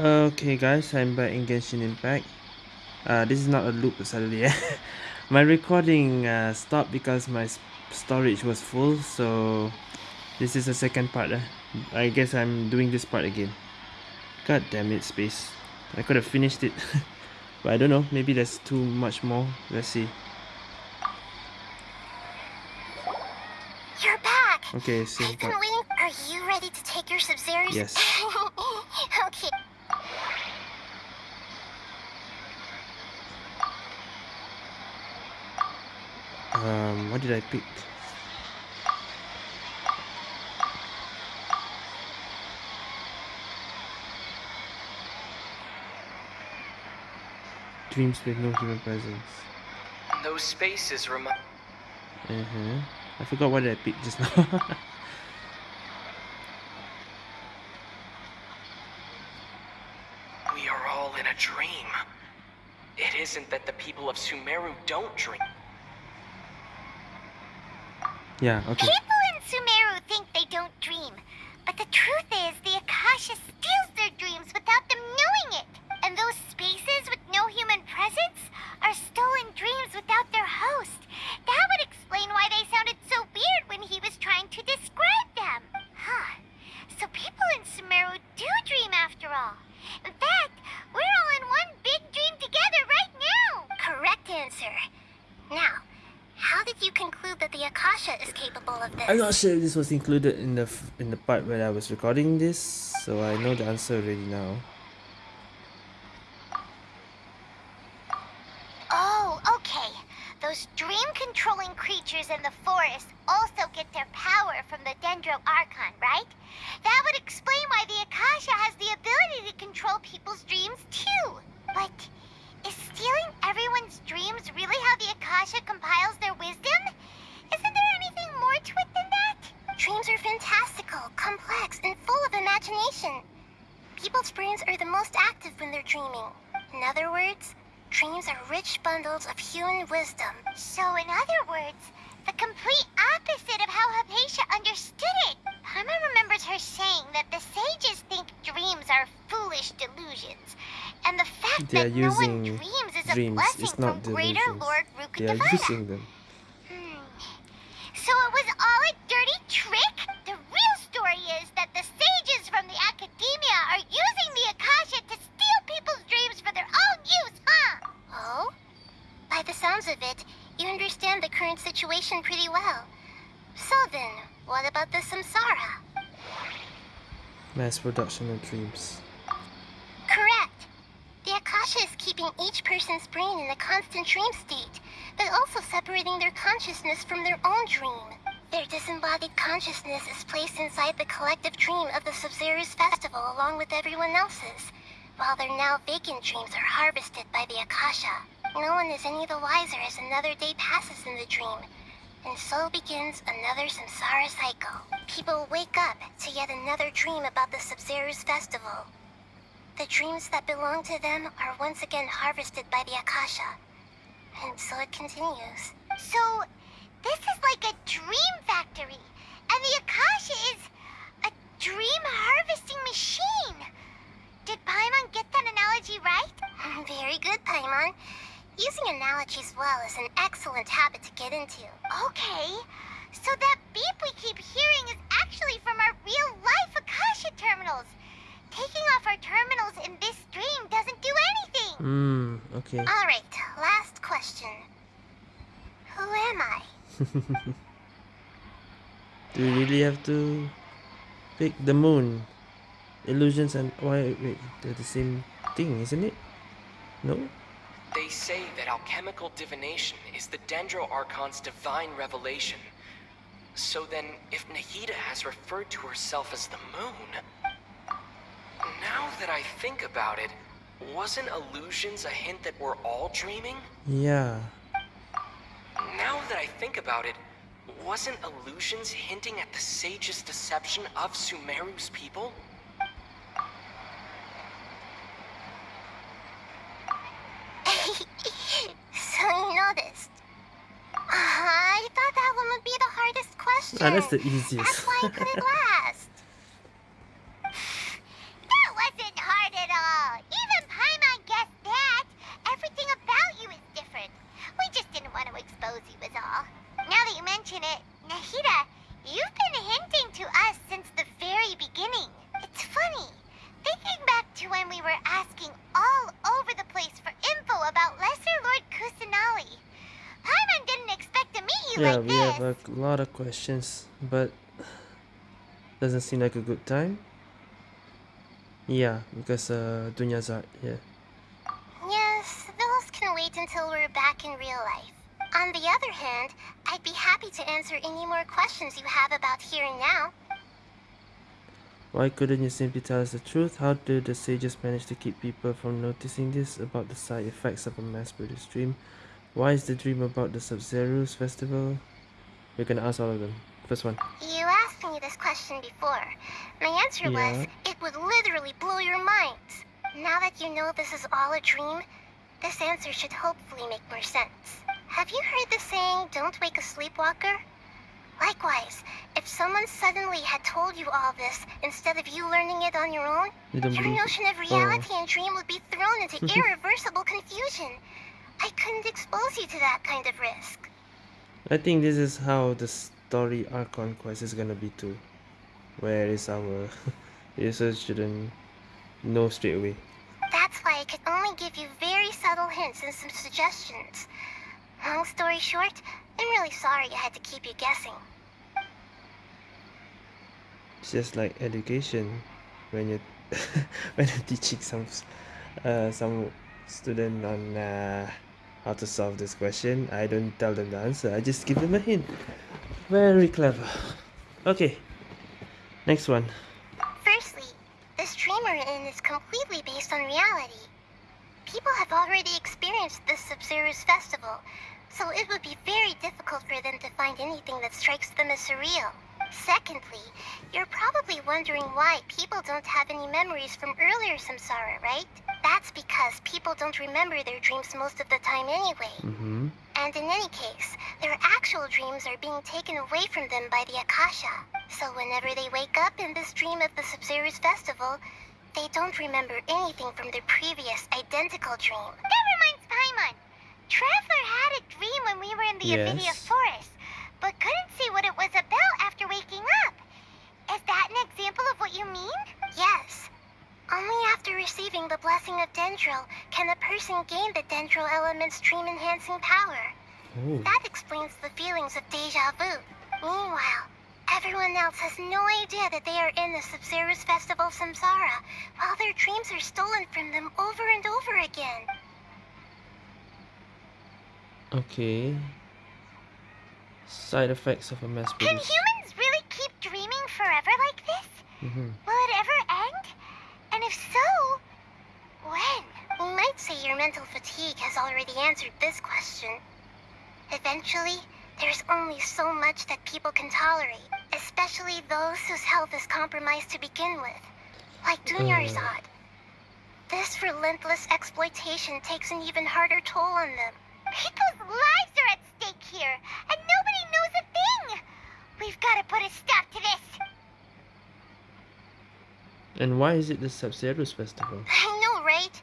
Okay guys, I'm back in Genshin Impact. Uh, this is not a loop suddenly. my recording uh, stopped because my storage was full, so this is the second part. Uh. I guess I'm doing this part again. God damn it, space. I could have finished it. but I don't know, maybe there's too much more. Let's see. You're back! Okay, same I've been waiting. Are you ready to take your Sub-Zeros? Yes. okay. Um, what did I pick? Dreams with no human presence. Those spaces remind. Uh-huh. I forgot what I picked just now. We are all in a dream. It isn't that the people of Sumeru don't dream. Yeah, okay. People in Sumeru think they don't dream. But the truth is, the Akasha steals their dreams without them knowing it. And those spaces with no human presence are stolen dreams without their host. That would explain why they sounded so weird when he was trying to describe them. Huh. So people in Sumeru do dream after all. In fact, we're all in one big dream together right now. Correct answer. Now, you conclude that the Akasha is capable of this? I'm not sure if this was included in the in the part where I was recording this, so I know the answer already now. They are Rukkhadevata. using them. Hmm. So it was all a dirty trick? The real story is that the sages from the academia are using the Akasha to steal people's dreams for their own use, huh? Oh? By the sounds of it, you understand the current situation pretty well. So then, what about the samsara? Mass production of dreams. Correct. The Akasha is keeping each person's brain in a constant dream state, but also separating their consciousness from their own dream. Their disembodied consciousness is placed inside the collective dream of the Sabzeruz festival along with everyone else's, while their now vacant dreams are harvested by the Akasha. No one is any the wiser as another day passes in the dream, and so begins another samsara cycle. People wake up to yet another dream about the Sabzeruz festival. The dreams that belong to them are once again harvested by the Akasha. And so it continues. So, this is like a dream factory. And the Akasha is a dream harvesting machine. Did Paimon get that analogy right? Very good, Paimon. Using analogies well is an excellent habit to get into. Okay. So that beep we keep hearing is actually from our real-life Akasha terminals. Taking off our terminals in this dream doesn't do anything. Hmm, okay. All right, last question. Who am I? Do we really have to pick the moon? Illusions and why wait, they're the same thing, isn't it? No? They say that alchemical divination is the Dendro Archon's divine revelation. So then, if Nahida has referred to herself as the moon... Now that I think about it, wasn't illusions a hint that we're all dreaming? Yeah. Now that I think about it, wasn't illusions hinting at the sage's deception of Sumeru's people? so you noticed. I thought that one would be the hardest question. That's the easiest. That's why it couldn't last. Yeah, like we this. have a lot of questions, but doesn't seem like a good time. Yeah, because uh, Dunya's out here. Yes, those can wait until we're back in real life. On the other hand, I'd be happy to answer any more questions you have about here and now. Why couldn't you simply tell us the truth? How do the sages manage to keep people from noticing this about the side effects of a mass-produced dream? Why is the dream about the Sabzeruz festival? We're gonna ask all of them. First one. You asked me this question before. My answer was, it would literally blow your minds. Now that you know this is all a dream, this answer should hopefully make more sense. Have you heard the saying, don't wake a sleepwalker? Likewise, if someone suddenly had told you all this instead of you learning it on your own, You your notion of oh. reality and dream would be thrown into irreversible confusion. I couldn't expose you to that kind of risk. I think this is how the story Archon Quest is gonna be too. Where is our users shouldn't know straight away. That's why I could only give you very subtle hints and some suggestions. Long story short, I'm really sorry I had to keep you guessing. It's just like education when you when you're teaching some uh, some student on uh, how to solve this question. I don't tell them the answer. I just give them a hint. Very clever. Okay. Next one. Firstly, this dream we're in is completely based on reality. People have already experienced this Sabzeruz festival, so it would be very difficult for them to find anything that strikes them as surreal. Secondly, you're probably wondering why people don't have any memories from earlier samsara, right? That's because people don't remember their dreams most of the time anyway. Mm-hmm. And in any case, their actual dreams are being taken away from them by the Akasha. So whenever they wake up in this dream of the Sabzeruz festival, they don't remember anything from their previous identical dream. That reminds Paimon. Traveler had a dream when we were in the Avidya Forest, but couldn't see what it was about after waking up. Is that an example of what you mean? Yes. Only after receiving the blessing of Dendro can a person gain the Dendro element's dream enhancing power. Oh. That explains the feelings of deja vu. Meanwhile, everyone else has no idea that they are in the Sabzeruz Festival Samsara, while their dreams are stolen from them over and over again. Okay. Side effects of a mass Can produced. humans really keep dreaming forever like this? Mm-hmm. Will it ever end? And if so, when? We might say your mental fatigue has already answered this question. Eventually, there's only so much that people can tolerate, especially those whose health is compromised to begin with, like Dunyarzad. Mm. This relentless exploitation takes an even harder toll on them. People's lives are at stake here, and nobody knows a thing! We've got to put a stop to this! And why is it the Sabzeruz festival? I know, right?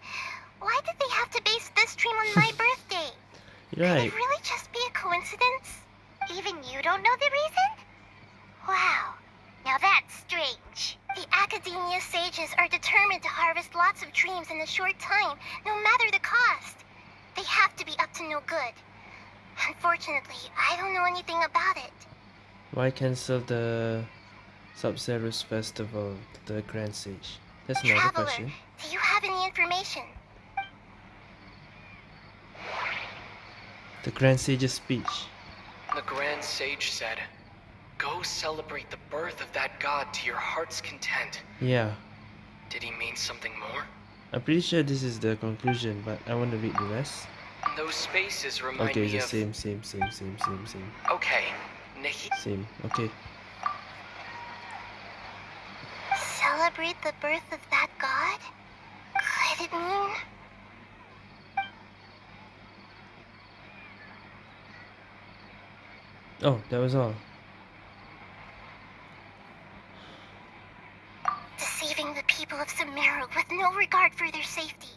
Why did they have to base this dream on my birthday? Right. Could it really just be a coincidence? Even you don't know the reason? Wow, now that's strange. The Academia sages are determined to harvest lots of dreams in a short time, no matter the cost. They have to be up to no good. Unfortunately, I don't know anything about it. Why cancel the Sabzeruz festival, the Grand Sage? That's another Traveler, question. do you have any information? The Grand Sage's speech. The Grand Sage said, Go celebrate the birth of that god to your heart's content. Yeah. Did he mean something more? I'm pretty sure this is the conclusion, but I want to read the rest. Those spaces remind Okay, it's me the of. same, same, same, same, same, same, Okay, Nahi. same. Okay. Celebrate the birth of that god? Could it mean? Oh, that was all. Deceiving the people of Sumeru with no regard for their safety.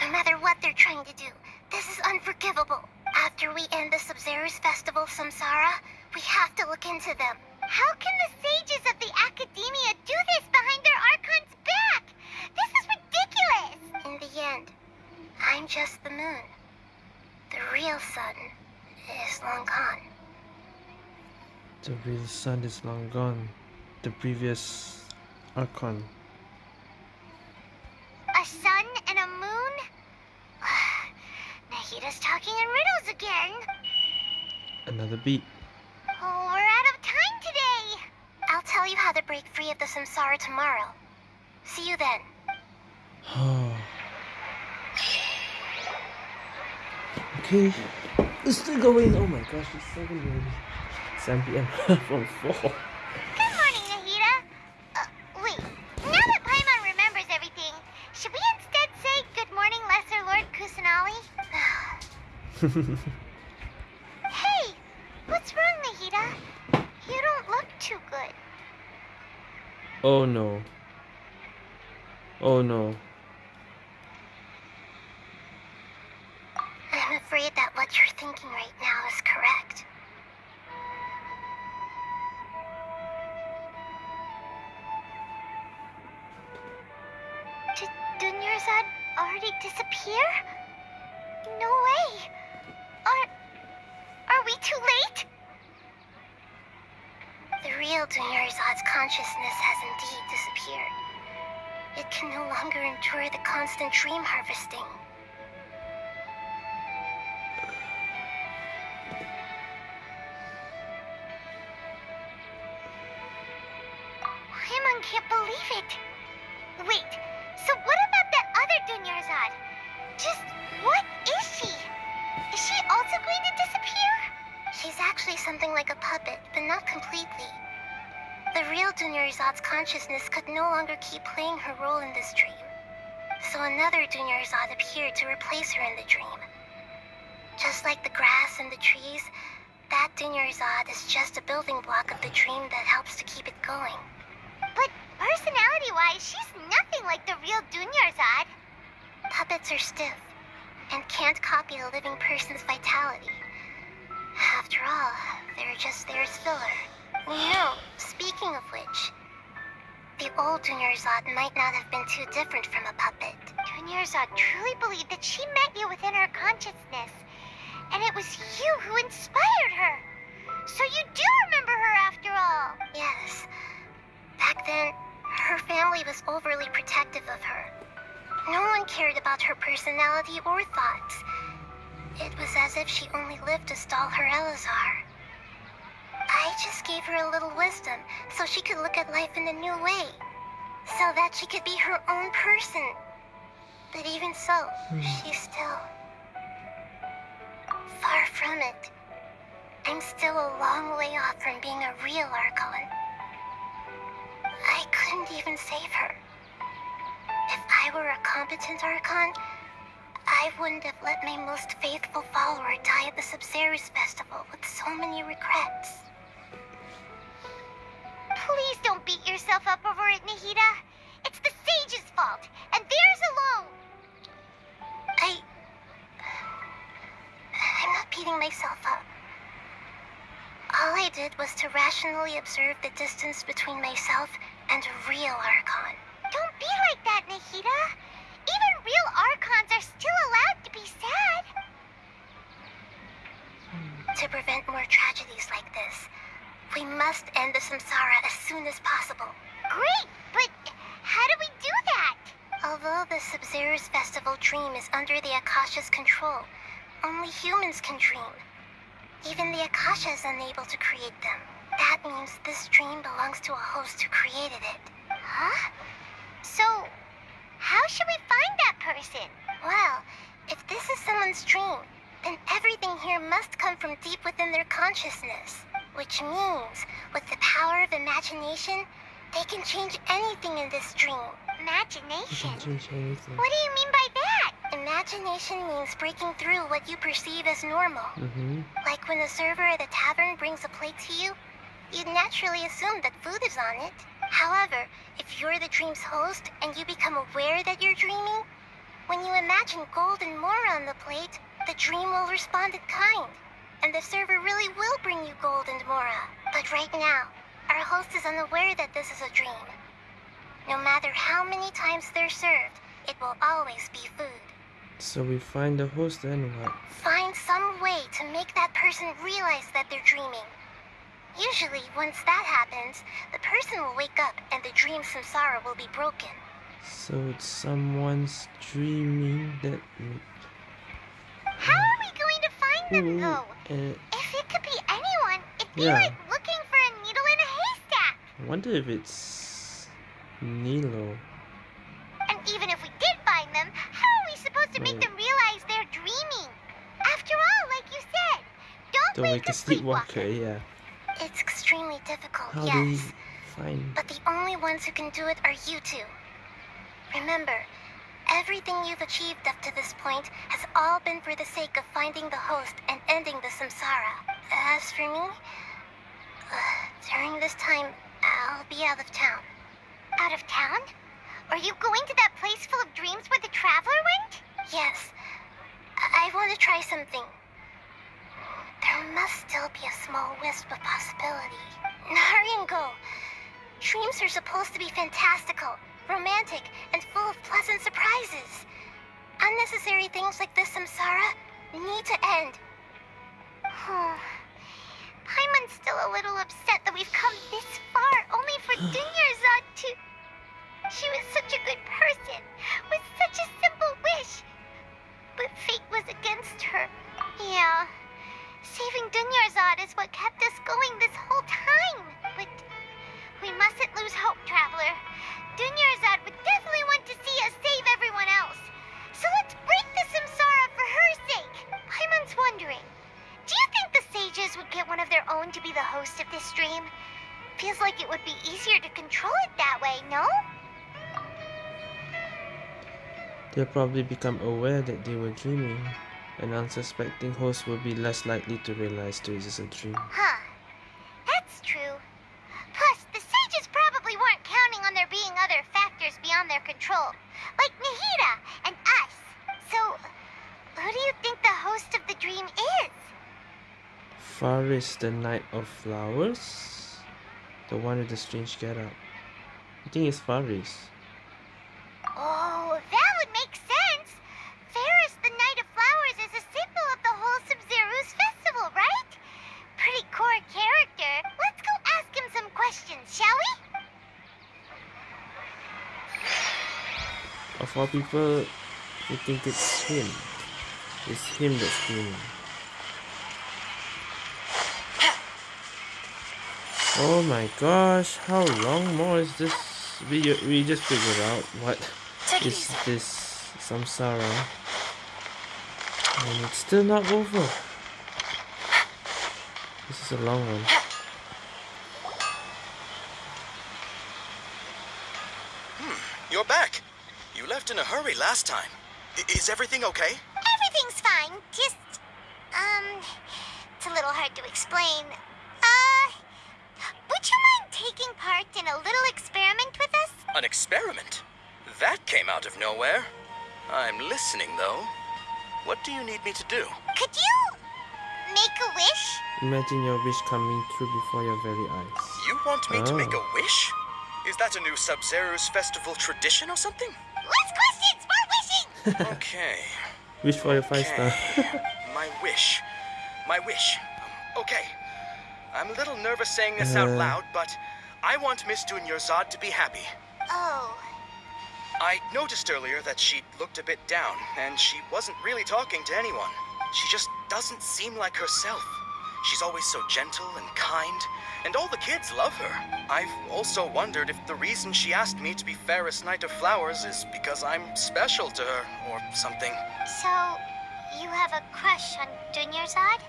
No matter what they're trying to do, this is unforgivable. After we end the Sabzeruz festival Samsara, we have to look into them. How can the sages of the Academia do this behind their Archon's back? This is ridiculous! In the end, I'm just the moon. The real sun is long gone. The real sun is long gone. The previous Archon. A sun and a moon? Nahida's talking in riddles again. Another beat. Oh, we're out of time today. I'll tell you how to break free of the samsara tomorrow. See you then. okay. It's still going. Oh my gosh, it's 7 already. 7 p.m. from 4. Good morning, Nahida. Uh, wait, now that Paimon remembers everything, should we instead say good morning, Lesser Lord Kusanali? hey, what's wrong, Nahida? You don't look too good. Oh no. Oh no. It can no longer endure the constant dream harvesting. Dunyarzad's consciousness could no longer keep playing her role in this dream. So another Dunyarzad appeared to replace her in the dream. Just like the grass and the trees, that Dunyarzad is just a building block of the dream that helps to keep it going. But personality-wise, she's nothing like the real Dunyarzad. Puppets are stiff and can't copy a living person's vitality. After all, they're just there as filler. No, speaking of which, the old Dunyarzad might not have been too different from a puppet. Dunyarzad truly believed that she met you within her consciousness, and it was you who inspired her. So you do remember her after all. Yes. Back then, her family was overly protective of her. No one cared about her personality or thoughts. It was as if she only lived to stall her Elazar. I just gave her a little wisdom so she could look at life in a new way. So that she could be her own person. But even so, hmm. she's still far from it. I'm still a long way off from being a real Archon. I couldn't even save her. If I were a competent Archon, I wouldn't have let my most faithful follower die at the Sabzeruz Festival with so many regrets. Please don't beat yourself up over it, Nahida. It's the sage's fault, and theirs alone. I... I'm not beating myself up. All I did was to rationally observe the distance between myself and a real Archon. Don't be like that, Nahida. Even real Archons are still allowed to be sad. Hmm. To prevent more tragedies like this, we must end the samsara as soon as possible. Great, but how do we do that? Although the Sabzeruz Festival dream is under the Akasha's control, only humans can dream. Even the Akasha is unable to create them. That means this dream belongs to a host who created it. Huh? So, how should we find that person? Well, if this is someone's dream, then everything here must come from deep within their consciousness. Which means, with the power of imagination, they can change anything in this dream. Imagination? What do you mean by that? Imagination means breaking through what you perceive as normal. Mm-hmm. Like when the server at a tavern brings a plate to you, you'd naturally assume that food is on it. However, if you're the dream's host and you become aware that you're dreaming, when you imagine gold and more on the plate, the dream will respond in kind. And the server really will bring you gold and mora. But right now, our host is unaware that this is a dream. No matter how many times they're served, it will always be food. So we find the host and what? Find some way to make that person realize that they're dreaming. Usually, once that happens, the person will wake up and the dream samsara will be broken. So it's someone's dreaming that. How are we going to find them, though? uh, If it could be anyone, it'd be Yeah. like looking for a needle in a haystack. I wonder if it's Nilou. And even if we did find them, how are we supposed to make them realize they're dreaming? After all, like you said, don't, Don't wake wake a sleepwalker, yeah. It's extremely difficult, How do we yes. find? But the only ones who can do it are you two. Remember, everything you've achieved up to this point has all been for the sake of finding the host and ending the samsara. As for me, uh, during this time, I'll be out of town. Out of town? Are you going to that place full of dreams where the traveler went? Yes. I, I want to try something. There must still be a small wisp of possibility. Hurry and go. Dreams are supposed to be fantastical, romantic, and full of pleasant surprises. Unnecessary things like this samsara need to end. Hmm. Paimon's still a little upset that we've come this far only for Dunyarzad to... She was such a good person, with such a They'll probably become aware that they were dreaming. An unsuspecting host will be less likely to realize this is a dream. Huh. That's true. Plus, the sages probably weren't counting on there being other factors beyond their control, like Nahida and us. So, who do you think the host of the dream is? Faris, the Knight of Flowers? The one with the strange getup. I think it's Faris. All people, you think it's him. It's him that's dreaming. Oh my gosh, how long more is this? We, we just figured out what is this samsara. And it's still not over. This is a long one. Hmm, You're back. You left in a hurry last time. I- is everything okay? Everything's fine. Just, um, it's a little hard to explain. Uh, would you mind taking part in a little experiment with us? An experiment? That came out of nowhere. I'm listening, though. What do you need me to do? Could you make a wish? Imagine your wish coming true before your very eyes. You want me to make Oh. a wish? Is that a new Sabzeruz festival tradition or something? Less questions, more wishing! Okay. Wish for your five star. My wish. My wish. Um, okay. I'm a little nervous saying this out Uh. loud, but I want Miss Dunyarzad to be happy. Oh, I noticed earlier that she looked a bit down, and she wasn't really talking to anyone. She just doesn't seem like herself. She's always so gentle and kind, and all the kids love her. I've also wondered if the reason she asked me to be Fairest Knight of Flowers is because I'm special to her, or something. so you have a crush on Dunyarzad?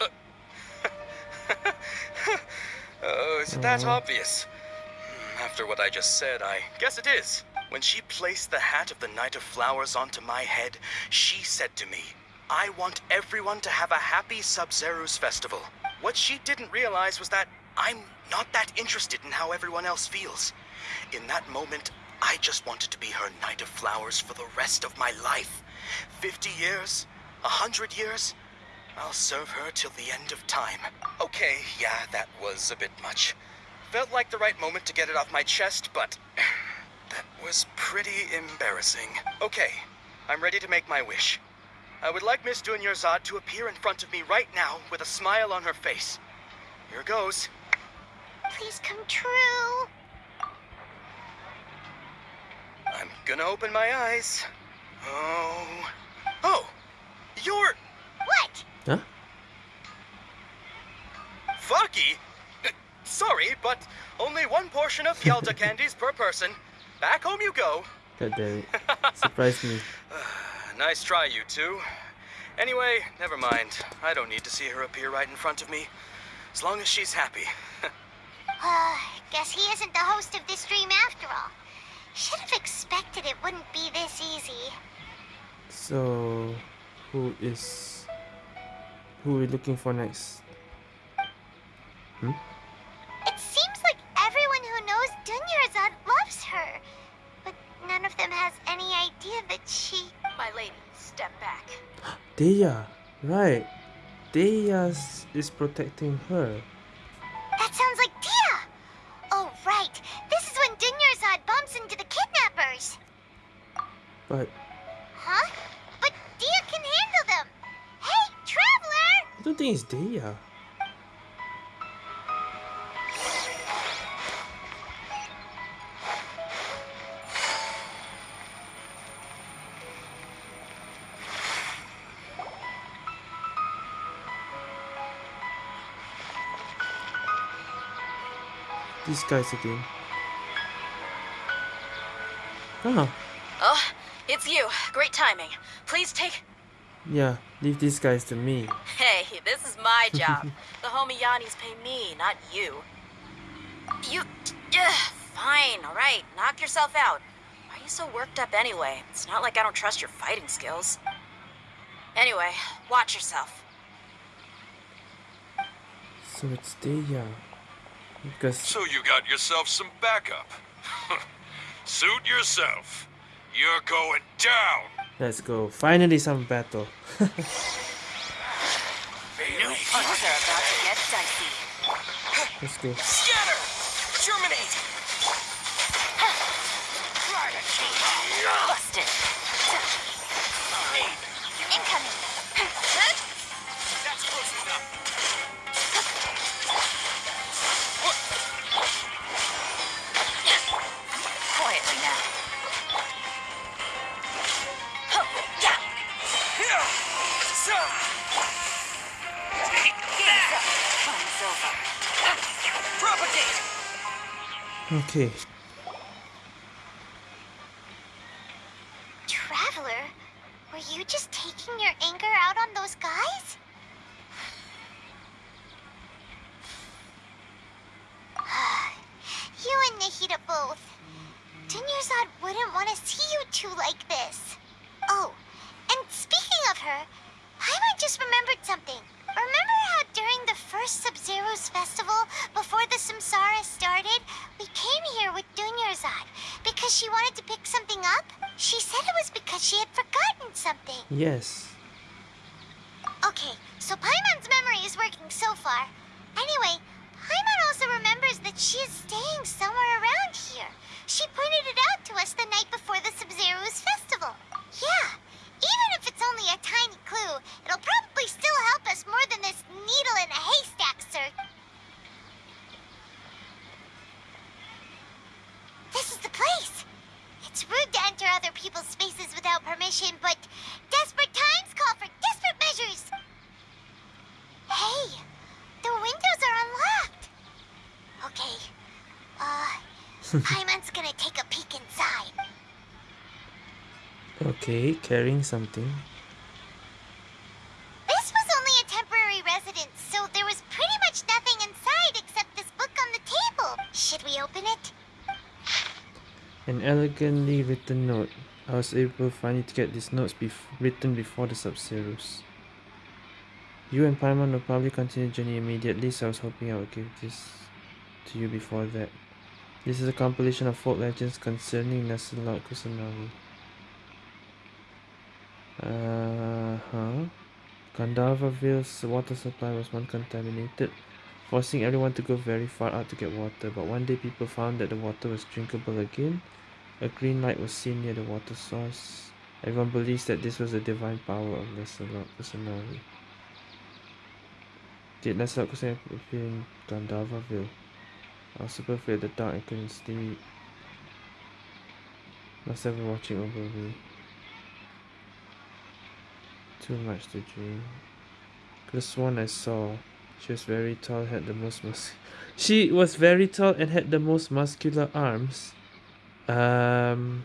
Oh, is it that obvious? Hmm, After what I just said, I guess it is. When she placed the hat of the Knight of Flowers onto my head, she said to me, I want everyone to have a happy Sabzeruz festival. What she didn't realize was that I'm not that interested in how everyone else feels. In that moment, I just wanted to be her Knight of Flowers for the rest of my life. Fifty years? A hundred years? I'll serve her till the end of time. Okay, yeah, that was a bit much. Felt like the right moment to get it off my chest, but that was pretty embarrassing. Okay, I'm ready to make my wish. I would like Miss Dunyarzad to appear in front of me right now with a smile on her face. Here goes. please come true. I'm gonna open my eyes. Oh. Oh! You're What? Huh? Faki! Uh, Sorry, but only one portion of Yalta candies per person. Back home you go. God damn it. Surprised me. Nice try, you two. Anyway, never mind. I don't need to see her appear right in front of me. As long as she's happy. Uh, guess he isn't the host of this dream after all. Should have expected it wouldn't be this easy. So, who is. Who are we looking for next? Hmm? It seems like everyone who knows Dunyarzad loves her. But none of them has any idea that she... My lady, step back. Dehya! Right! Dehya is protecting her. That sounds like Dehya! Oh, right. This is when Dunyarzad bumps into the kidnappers. But Huh? But Dehya can handle them. Hey, Traveler! I don't think it's Dehya. These guys again. Oh, Oh, it's you. Great timing. Please take. yeah, leave these guys to me. Hey, this is my job. the homie Yannis pay me, not you. You. Ugh, fine, alright. Knock yourself out. Why are you so worked up anyway? It's not like I don't trust your fighting skills. Anyway, watch yourself. So it's Dehya. Because So you got yourself some backup. Suit yourself. You're going down. let's go. Finally some battle. Things are about to get dicey. Let's go. Scatter! Germinate! Busted. Incoming. Okay. Traveler, were you just taking your anger out on those guys? you and Nahida both. Dunyarzad wouldn't want to see you two like this. Oh, and speaking of her, Paimon just remembered something. Remember how during the first Sabzeruz festival, before the Samsara started, we came here with Dunyarzad because she wanted to pick something up? She said it was because she had forgotten something. Yes. Okay, so Paimon's memory is working so far. Anyway, Paimon also remembers that she is staying somewhere around here. She pointed it out to us the night before the Sabzeruz festival. Yeah, even if it's only a tiny clue, it'll probably still help us more than this needle in a haystack search. This is the place. It's rude to enter other people's spaces without permission, but desperate times call for desperate measures. Hey, the windows are unlocked. Okay, uh, Paimon's gonna take a peek inside. Okay, carrying something. This was only a temporary residence, so there was pretty much nothing inside except this book on the table. Should we open it? An elegantly written note. I was able finally to get these notes bef- written before the Sabzeruz. You and Paimon will probably continue the journey immediately, so I was hoping I would give this to you before that. This is a compilation of folk legends concerning Lesser Lord Kusanali. Uh-huh. Gandharvaville's water supply was once contaminated, forcing everyone to go very far out to get water. But one day people found that the water was drinkable again. A green light was seen near the water source. Everyone believes that this was the divine power of Lancelot Kusanagi. Did Lesser Lord Kusanali appear in Gandharvaville? I was super afraid of the dark. I couldn't sleep. Must have been watching over me. Too much to dream. Could have sworn I saw. She was very tall, had the most mus- She was very tall and had the most muscular arms. Um,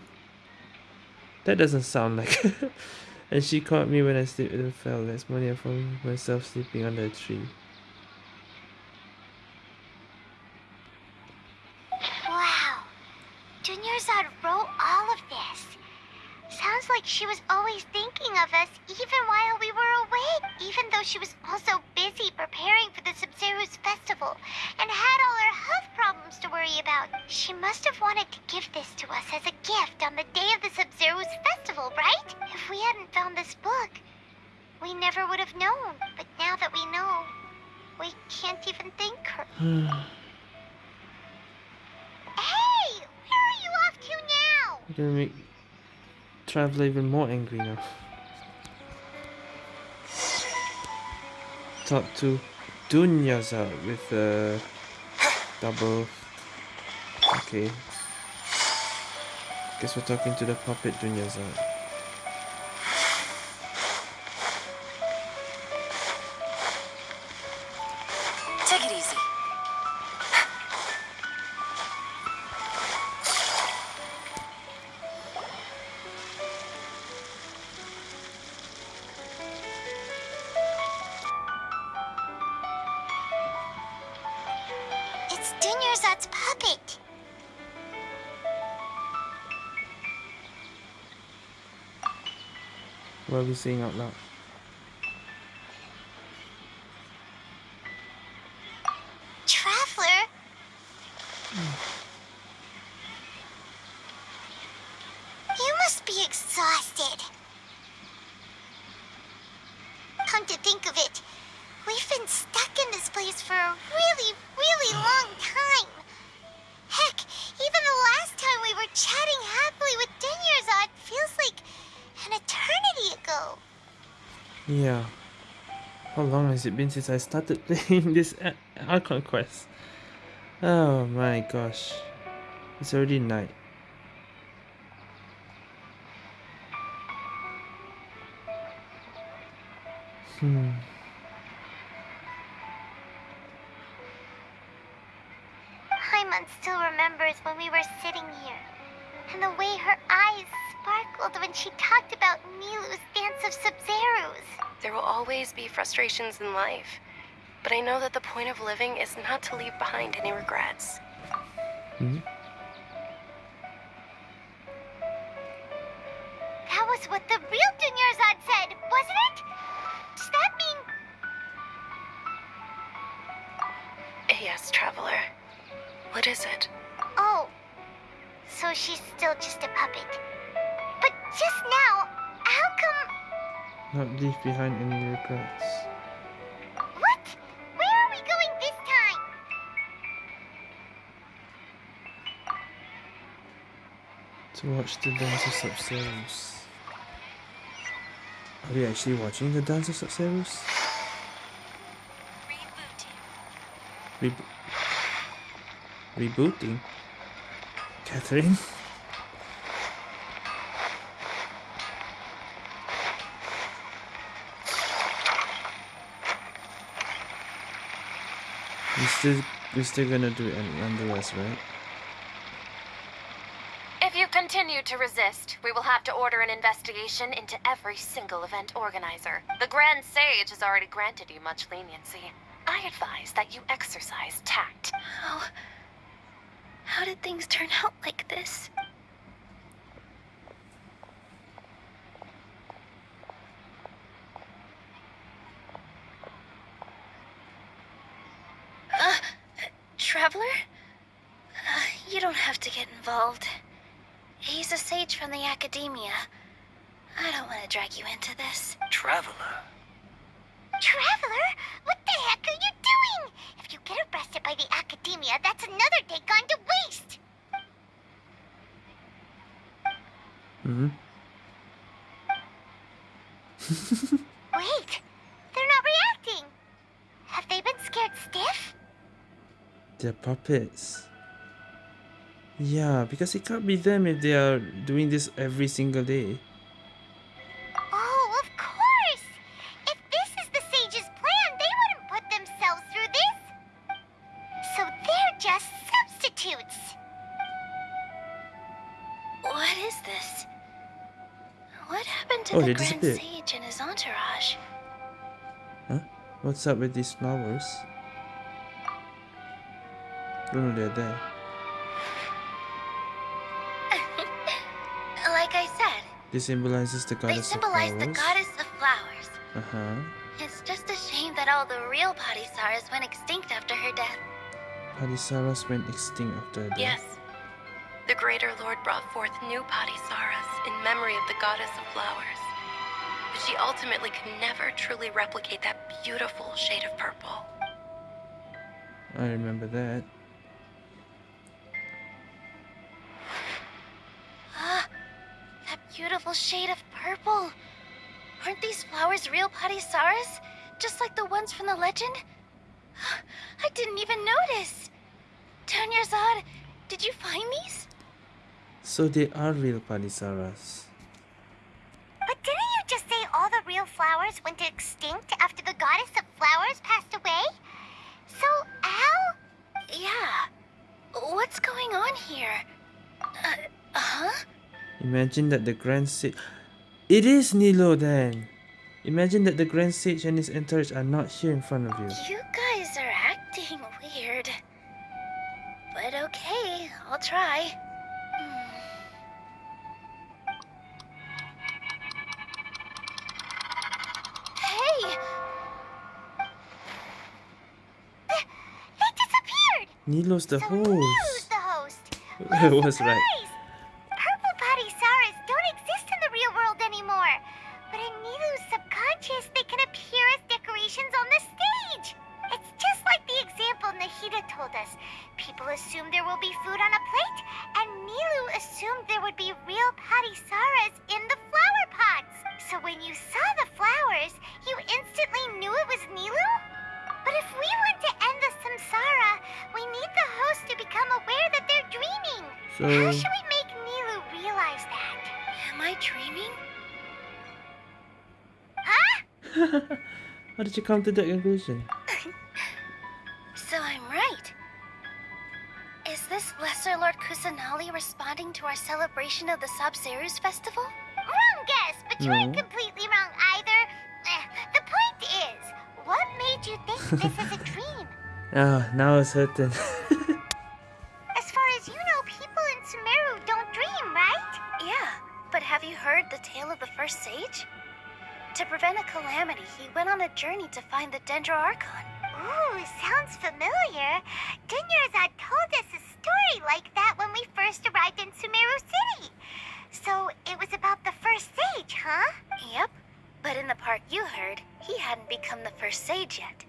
that doesn't sound like. and she caught me when I slipped and fell. That's money I found myself sleeping under a tree. Traveler even more angry now. Talk to Dunyaza with a double. Okay. Guess we're talking to the puppet Dunyaza. What are we saying out loud? Traveler? You must be exhausted. Come to think of it, we've been stuck in this place for a really, really long time. Heck, even the last time we were chatting happily with Dunyarzad feels like an eternity ago. Yeah. How long has it been since I started playing this Archon quest? Oh my gosh. It's already night. Be frustrations in life, but I know that the point of living is not to leave behind any regrets. Hmm. That was what the real Dunyarzad said, wasn't it? Does that mean Yes, Traveler. What is it? Oh, so she's still just a puppet. But just now, how come... Not leave behind any regrets. To watch the Dance of. Are we actually watching the Dance of Sabzeruz? Rebo- rebooting? Katheryne? We still, we're still gonna do it nonetheless, right? If you continue resist, we will have to order an investigation into every single event organizer. The Grand Sage has already granted you much leniency. I advise that you exercise tact. How... How did things turn out like this? Uh, Traveler? Uh, you don't have to get involved. He's a sage from the academia. I don't want to drag you into this. Traveler. Traveler? What the heck are you doing? If you get arrested by the academia, that's another day gone to waste. Mm-hmm. Wait, they're not reacting. Have they been scared stiff? They're puppets. Yeah, because it can't be them if they are doing this every single day. Oh, of course! If this is the sage's plan, they wouldn't put themselves through this. So they're just substitutes. What is this? What happened to Oh, the Grand. Sage and his entourage? Huh? What's up with these flowers? Oh, know they're there. This symbolizes the they goddess of symbolize flowers. the goddess of flowers. Uh-huh. It's just a shame that all the real Padisarahs went extinct after her death. Padisarahs went extinct after her death. Yes. The Greater Lord brought forth new Padisarahs in memory of the goddess of flowers. But she ultimately could never truly replicate that beautiful shade of purple. I remember that. Beautiful shade of purple. Aren't these flowers real Padisarahs? Just like the ones from the legend? I didn't even notice. Dunyarzad, did you find these? So they are real Padisarahs. But didn't you just say all the real flowers went extinct after the goddess of flowers passed away? So, how? Yeah. What's going on here? Imagine that the Grand Sage... It is Nilou then! Imagine that the Grand Sage and his entourage are not here in front of you. You guys are acting weird. But okay, I'll try. Hey! They disappeared! Nilou's the so host. the host. I was right. You come to that conclusion? So I'm right. Is this Lesser Lord Kusanali responding to our celebration of the Sabzeruz festival? Wrong guess, but you ain't No. completely wrong either. Eh, The point is, what made you think this is a dream? Ah, now it's certain. went on a journey to find the Dendro Archon. Ooh, sounds familiar. Dunyarzad told us a story like that when we first arrived in Sumeru City. So it was about the first sage, huh? Yep, but in the part you heard, he hadn't become the first sage yet.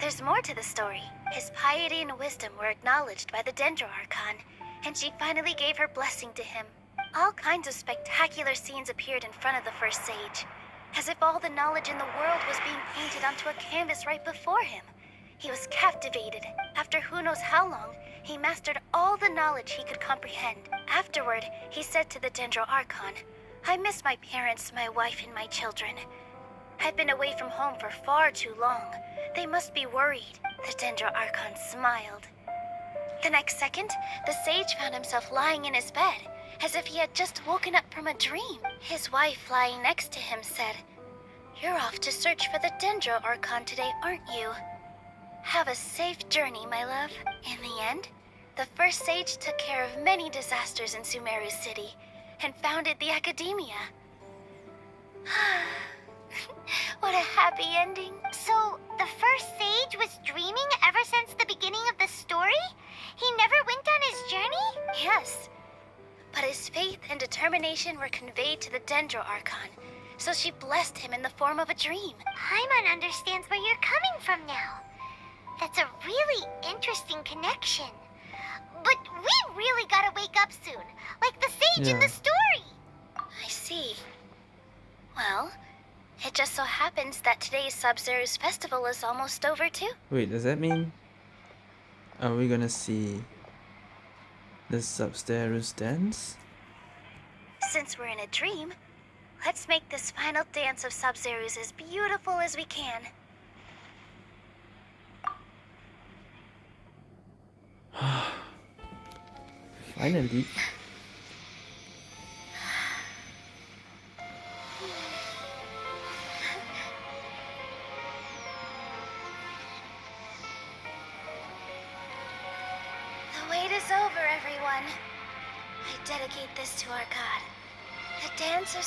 There's more to the story. His piety and wisdom were acknowledged by the Dendro Archon, and she finally gave her blessing to him. All kinds of spectacular scenes appeared in front of the first sage, as if all the knowledge in the world was being painted onto a canvas right before him. He was captivated. After who knows how long, he mastered all the knowledge he could comprehend. Afterward, he said to the Dendro Archon, I miss my parents, my wife, and my children. I've been away from home for far too long. They must be worried. The Dendro Archon smiled. The next second, the sage found himself lying in his bed, as if he had just woken up from a dream. His wife, lying next to him, said, You're off to search for the Dendro Archon today, aren't you? Have a safe journey, my love. In the end, the first sage took care of many disasters in Sumeru City and founded the Academia. what a happy ending. So the first sage was dreaming ever since the beginning of the story? He never went on his journey? Yes. But his faith and determination were conveyed to the Dendro Archon, so she blessed him in the form of a dream. Paimon understands where you're coming from now. That's a really interesting connection. But we really gotta wake up soon, like the sage in the story. I see. Well, it just so happens that today's Sabzeruz festival is almost over too. Wait, does that mean Are we gonna see the Sabzeruz dance? Since we're in a dream, let's make this final dance of Sabzeruz as beautiful as we can. Finally. Dedicate this to our god, the dance of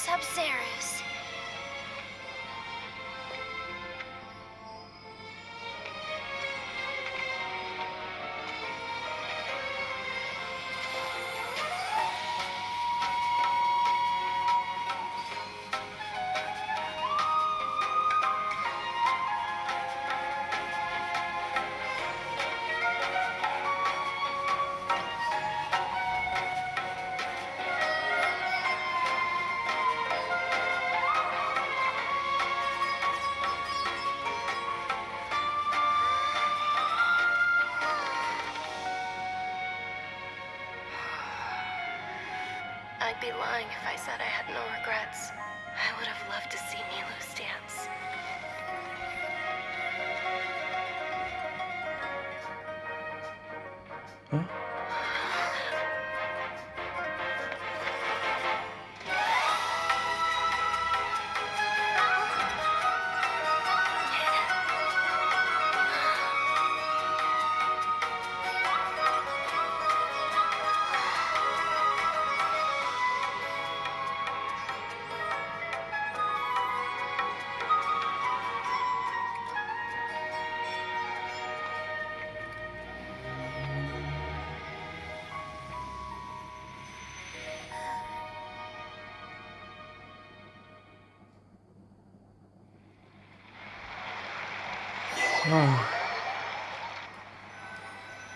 Ah.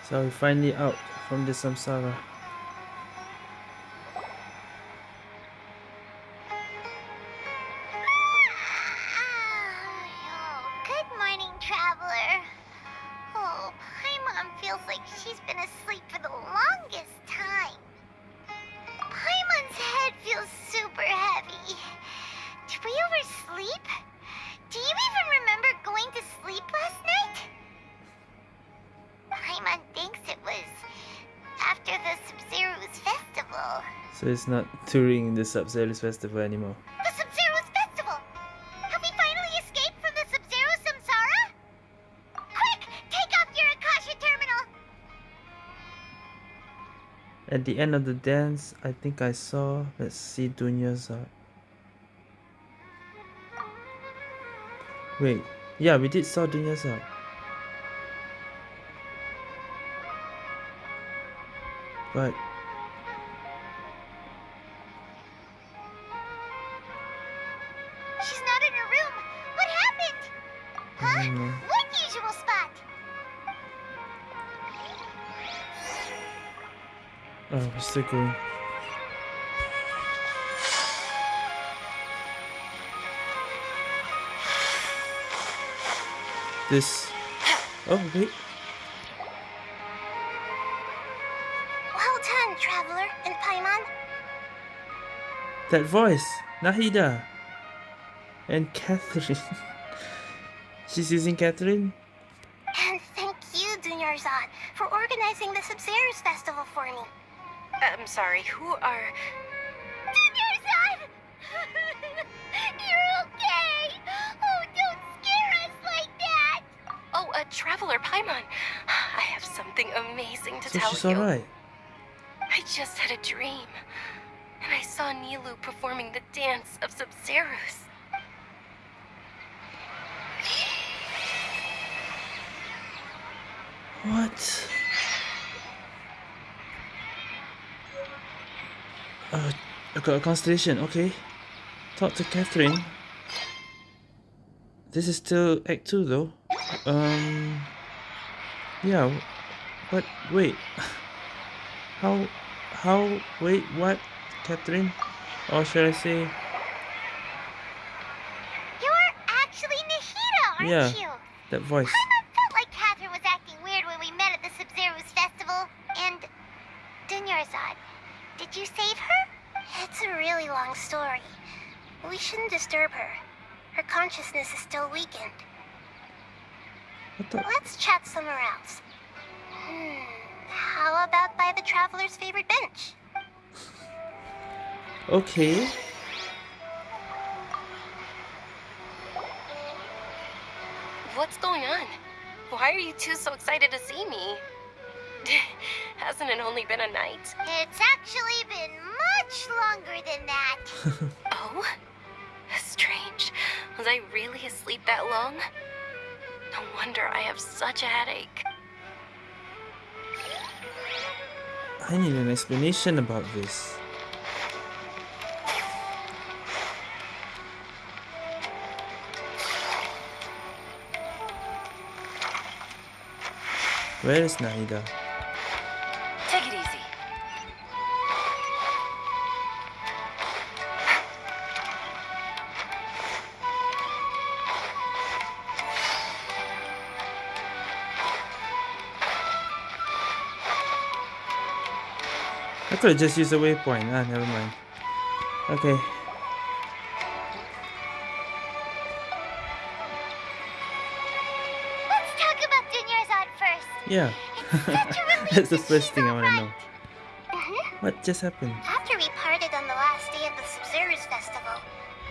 So we're finally out from the samsara. Touring the Sabzeruz festival anymore. The Sabzeruz festival! Have we finally escaped from the Sabzeruz Samsara? Quick! Take off your Akasha terminal! At the end of the dance, I think I saw, let's see Dunya's art. Wait, yeah, we did saw Dunya's uh. But What usual spot? oh, going. This. Oh wait, Well done, traveler and Paimon. that voice, Nahida, and Katheryne. She's using Katheryne. And thank you, Dunyarzad, for organizing the Sabzeruz festival for me. I'm sorry, who are. Dunyarzad! You're okay! Oh, don't scare us like that! Oh, a traveler, Paimon. I have something amazing to So tell she's you. alright. I just had a dream. And I saw Nilou performing the dance of Sabzeruz. What? Uh, a constellation. Okay. Talk to Katheryne. This is still Act Two, though. Um. Yeah. But wait. How? How? Wait. What? Katheryne? Or should I say? You're actually Nahida, aren't Yeah. you? That voice. Paimon felt like Katheryne was acting weird when we met at the Sabzeruz long story. We shouldn't disturb her. Her consciousness is still weakened. What the? Let's chat somewhere else. Hmm, how about by the traveler's favorite bench? Okay. What's going on? Why are you two so excited to see me? Hasn't it only been a night? It's actually been much longer than that. Oh? Strange. Was I really asleep that long? No wonder I have such a headache. I need an explanation about this. Where is Nahida? Could have just used a waypoint. Ah, never mind. Okay. Let's talk about Dunyarzad first. Yeah. It's such a relief That's the first thing I want to know. Mhm. What just happened? After we parted on the last day of the Sabzeruz Festival,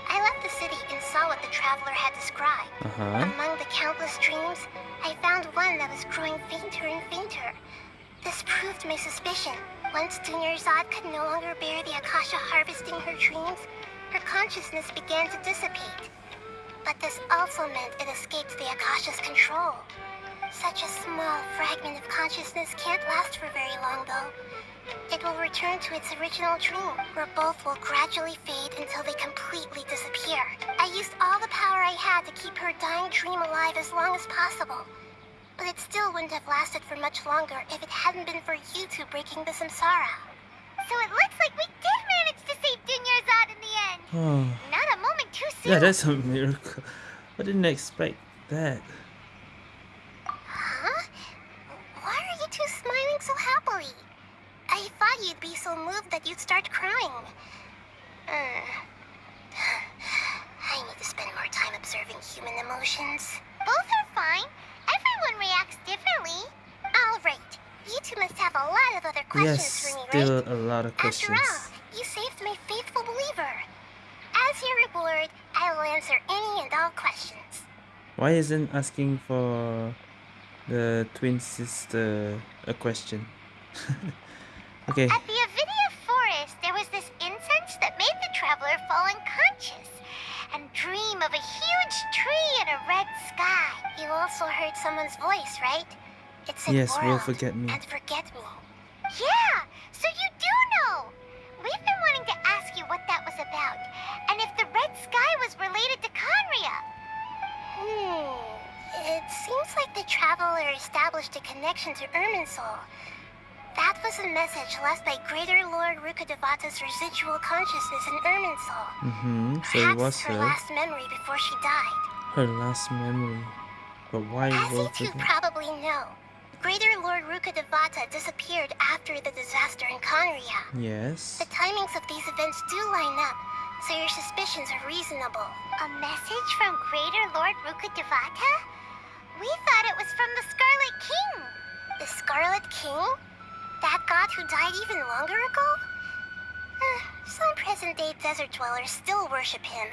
I left the city and saw what the traveler had described. Uh huh. Among the countless dreams, I found one that was growing fainter and fainter. This proved my suspicion. Once Dunyarzad could no longer bear the Akasha harvesting her dreams, her consciousness began to dissipate. But this also meant it escaped the Akasha's control. Such a small fragment of consciousness can't last for very long, though. It will return to its original dream, where both will gradually fade until they completely disappear. I used all the power I had to keep her dying dream alive as long as possible. But it still wouldn't have lasted for much longer if it hadn't been for you two breaking the samsara. So it looks like we did manage to save Dunyarzad in the end. Oh. Not a moment too soon. Yeah, that's a miracle. I didn't expect that. Huh? Why are you two smiling so happily? I thought you'd be so moved that you'd start crying. Uh, I need to spend more time observing human emotions. Both are fine. Everyone reacts differently. All right. You two must have a lot of other questions Yes, for me, right? still a lot of questions. After all, you saved my faithful believer. As your reward, I will answer any and all questions. Why isn't asking for the twin sister a question? okay. At the Avidya forest, there was this incense that made the traveler fall unconscious and dream of a huge tree and a red sky. You also heard someone's voice, right? It said Yes, will forget me. and forget me. Yeah, so you do know. We've been wanting to ask you what that was about, and if the red sky was related to Khaenri'ah. Hmm. It seems like the traveler established a connection to Irminsul. That was a message left by Greater Lord Rukkhadevata's residual consciousness in Irminsul. Mm-hmm. So it Perhaps was her her, last memory before she died. her last memory. But why As will you two forget? probably know, Greater Lord Rukkhadevata disappeared after the disaster in Khaenri'ah. Yes. The timings of these events do line up, so your suspicions are reasonable. A message from Greater Lord Rukkhadevata? We thought it was from the Scarlet King. The Scarlet King? That god who died even longer ago? Uh, some present-day desert dwellers still worship him.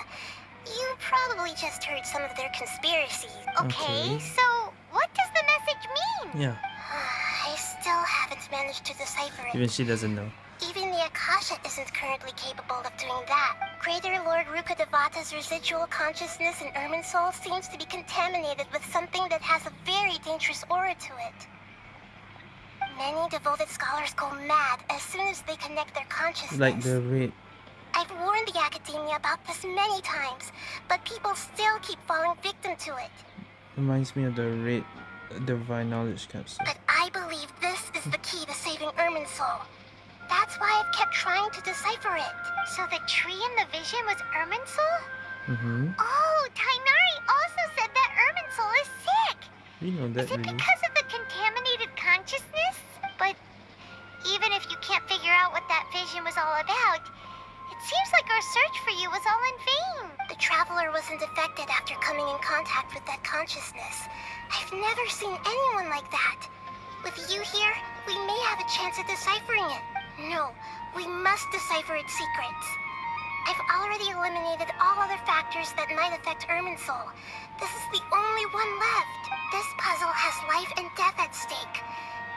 You probably just heard some of their conspiracies. Okay, Okay. so what does the message mean? Yeah. I still haven't managed to decipher it. Even she doesn't know. Even the Akasha isn't currently capable of doing that. Greater Lord Rukkhadevata's residual consciousness in soul seems to be contaminated with something that has a very dangerous aura to it. Many devoted scholars go mad as soon as they connect their consciousness. Like the red. I've warned the academia about this many times, but people still keep falling victim to it. Reminds me of the red divine knowledge capsule. But I believe this is the key to saving Irminsul. That's why I've kept trying to decipher it. So the tree in the vision was Irminsul? Mm-hmm. Oh, Tighnari also said that Irminsul is sick. We know that Is it really. because was all about, it seems like our search for you was all in vain. The Traveler wasn't affected after coming in contact with that consciousness. I've never seen anyone like that. With you here, we may have a chance at deciphering it. No, we must decipher its secrets. I've already eliminated all other factors that might affect Irminsul. This is the only one left. This puzzle has life and death at stake.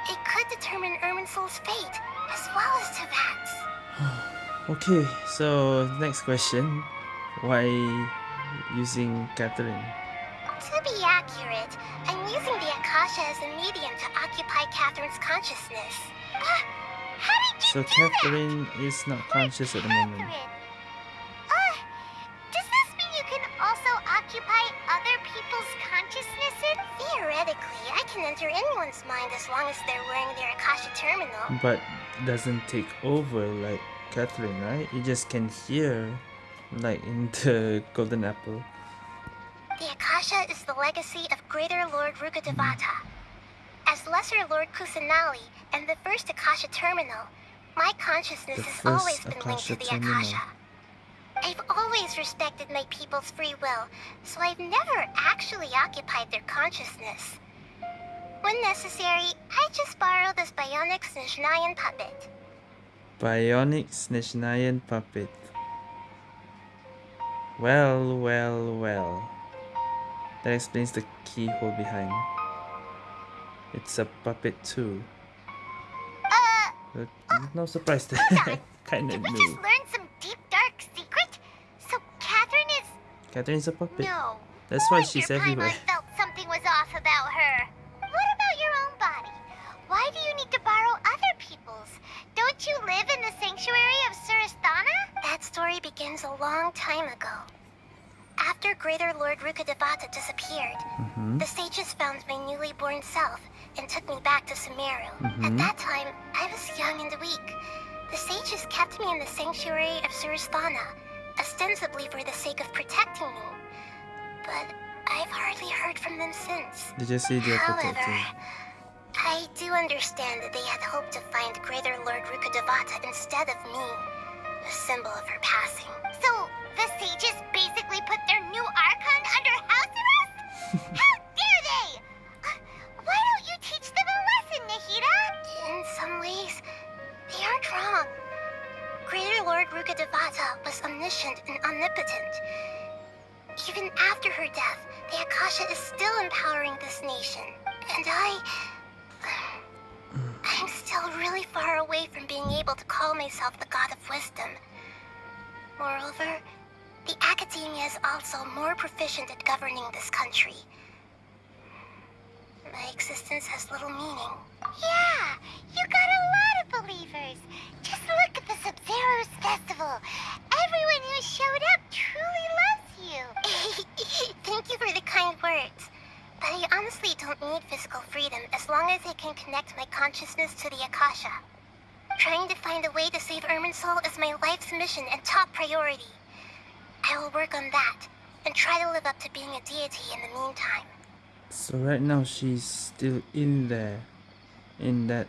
It could determine Irminsul's fate, as well as Teyvat's. Okay, so next question. Why using Katheryne? To be accurate, I'm using the Akasha as a medium to occupy Katheryne's consciousness. Uh, how did you So Katheryne is not conscious at the moment. Katheryne? Uh, people's consciousnesses? Theoretically, I can enter anyone's mind as long as they're wearing their Akasha terminal. But doesn't take over like Katheryne, right? You just can hear like in the Golden Apple. The Akasha is the legacy of Greater Lord Rukkhadevata. Mm-hmm. As Lesser Lord Kusanali and the first Akasha terminal, my consciousness has always been linked to Akasha the terminal. I've always respected my people's free will, so I've never actually occupied their consciousness. When necessary, I just borrow this bionic Snezhnayan puppet. Bionic Snezhnayan puppet. Well, well, well. That explains the keyhole behind. It's a puppet too. Uh, But no surprise there. Did we new. Katheryne's a puppet. no. That's why she's everywhere. Paimon felt something was off about her. What about your own body? Why do you need to borrow other people's? Don't you live in the sanctuary of Surasthana? That story begins a long time ago. After Greater Lord Rukkhadevata disappeared, Mhm. the sages found my newly born self and took me back to Sumeru. At Mhm. that time, I was young and weak. The sages kept me in the sanctuary of Surasthana, ostensibly for the sake of protecting me. But I've hardly heard from them since. Did you see their However, protector? I do understand that they had hoped to find Greater Lord Rukkhadevata instead of me, a symbol of her passing. So, the sages basically put their new Archon under house arrest? How dare they! Uh, Why don't you teach them a lesson, Nahida? In some ways, they aren't wrong. Greater Lord Rukkhadevata was omniscient and omnipotent. Even after her death, the Akasha is still empowering this nation. And I... I'm still really far away from being able to call myself the God of Wisdom. Moreover, the Academia is also more proficient at governing this country. My existence has little meaning. Yeah, you got a lot of believers. Just look at the Sabzeruz festival. Everyone who showed up truly loves you. Thank you for the kind words. But I honestly don't need physical freedom as long as I can connect my consciousness to the Akasha. Trying to find a way to save Irminsul is my life's mission and top priority. I will work on that and try to live up to being a deity in the meantime. So right now she's still in there, in that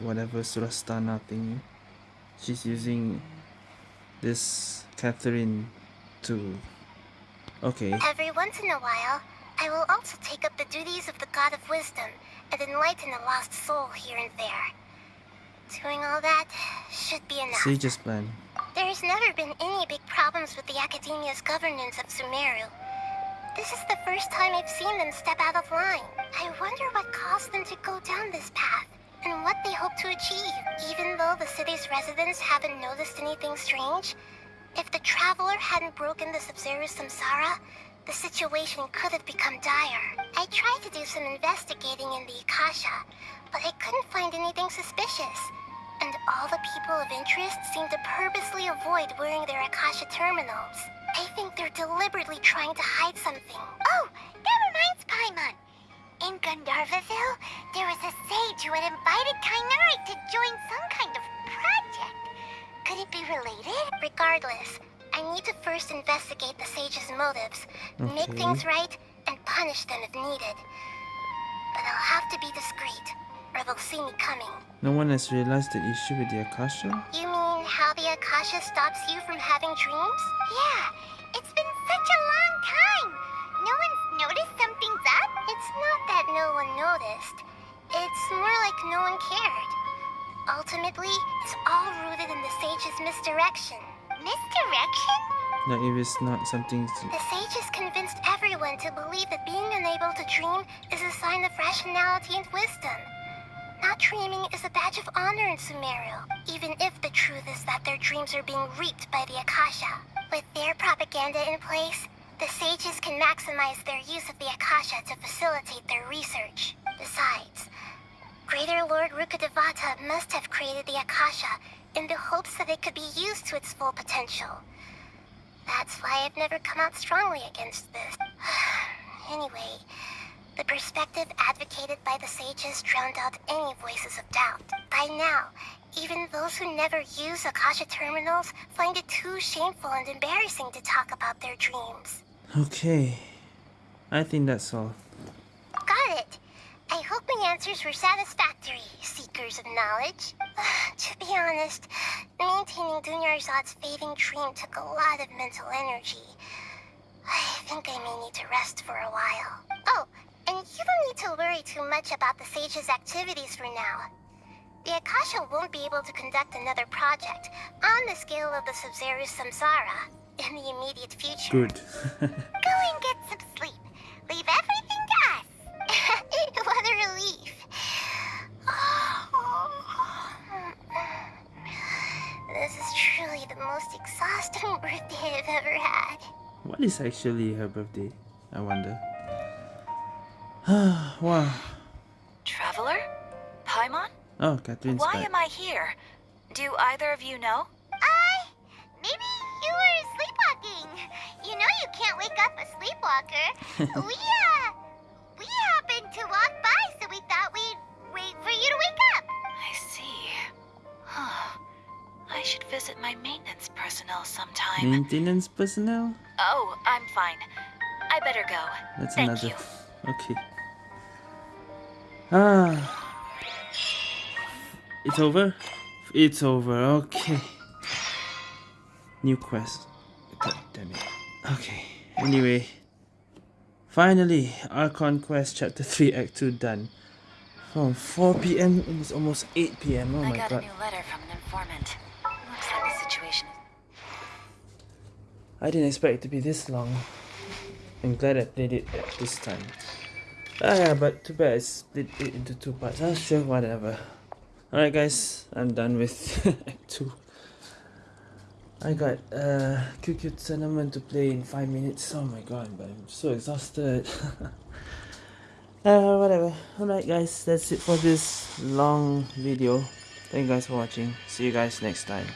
whatever Surasthana thingy. She's using this Katheryne to. Okay. Every once in a while, I will also take up the duties of the God of Wisdom and enlighten a lost soul here and there. Doing all that should be enough. Sage's plan. There's never been any big problems with the Academia's governance of Sumeru. This is the first time I've seen them step out of line. I wonder what caused them to go down this path, and what they hope to achieve. Even though the city's residents haven't noticed anything strange, if the Traveler hadn't broken the Sabzeruz Samsara, the situation could have become dire. I tried to do some investigating in the Akasha, but I couldn't find anything suspicious. And all the people of interest seem to purposely avoid wearing their Akasha terminals. I think they're deliberately trying to hide something. Oh, that reminds Paimon. In Gandharvaville, there was a sage who had invited Tighnari to join some kind of project. Could it be related? Regardless, I need to first investigate the sage's motives, make things right, and punish them if needed. But I'll have to be discreet, or they'll see me coming. No one has realized the issue with the Akasha? You mean how the Akasha stops you from having dreams? Yeah, it's been such a long time. No one's noticed something's up? It's not that no one noticed. It's more like no one cared. Ultimately, it's all rooted in the sage's misdirection. Misdirection? Now, if it's not something. The sages convinced everyone to believe that being unable to dream is a sign of rationality and wisdom. Not dreaming is a badge of honor in Sumeru, even if the truth is that their dreams are being reaped by the Akasha. With their propaganda in place, the sages can maximize their use of the Akasha to facilitate their research. Besides, Greater Lord Rukkhadevata must have created the Akasha in the hopes that it could be used to its full potential. That's why I've never come out strongly against this. anyway, the perspective advocated by the sages drowned out any voices of doubt. By now, even those who never use Akasha terminals find it too shameful and embarrassing to talk about their dreams. Okay. I think that's all. Got it. I hope my answers were satisfactory, seekers of knowledge. to be honest, maintaining Dunyarzad's fading dream took a lot of mental energy. I think I may need to rest for a while. Oh, and you don't need to worry too much about the Sage's activities for now. The Akasha won't be able to conduct another project on the scale of the Sabzeruz Samsara in the immediate future. Good. Go and get is actually her birthday? I wonder. wow. Traveler? Paimon? Oh, Katheryne's Why back. am I here? Do either of you know? I... Maybe you were sleepwalking. You know you can't wake up a sleepwalker. we, uh... We happened to walk by, so we thought we'd wait for you to wake up. I see. Huh. I should visit my maintenance personnel sometime. Maintenance personnel? Oh, I'm fine. I better go. That's Thank another. you. Okay. Ah. It's over? It's over, okay. New quest. God damn it. Okay. Anyway. Finally, Archon Quest Chapter 3 Act 2 done. From 4 p.m. it's almost 8 p.m. Oh I my got god. a new letter from an informant. I didn't expect it to be this long. I'm glad I played it at this time. Ah, yeah, but too bad I split it into two parts. Ah, sure, whatever. Alright, guys, I'm done with Act 2. I got uh, QQ Tournament to play in 5 minutes. Oh my god, but I'm so exhausted. uh, whatever. Alright, guys, that's it for this long video. Thank you guys for watching. See you guys next time.